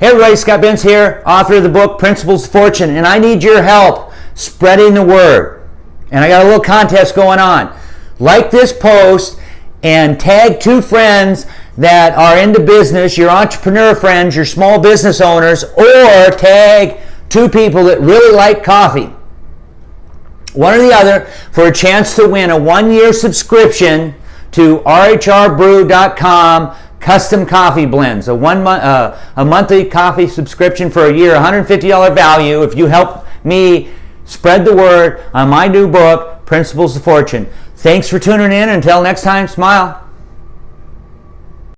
Hey everybody, Scott Bentz here, author of the book Principles of Fortune, and I need your help spreading the word. And I got a little contest going on. Like this post and tag two friends that are into business, your entrepreneur friends, your small business owners, or tag two people that really like coffee. One or the other for a chance to win a one year subscription to rhrbrew.com custom coffee blends, a one month, uh, a monthly coffee subscription for a year, $150 value. If you help me spread the word on my new book, Principles of Fortune. Thanks for tuning in. Until next time, smile.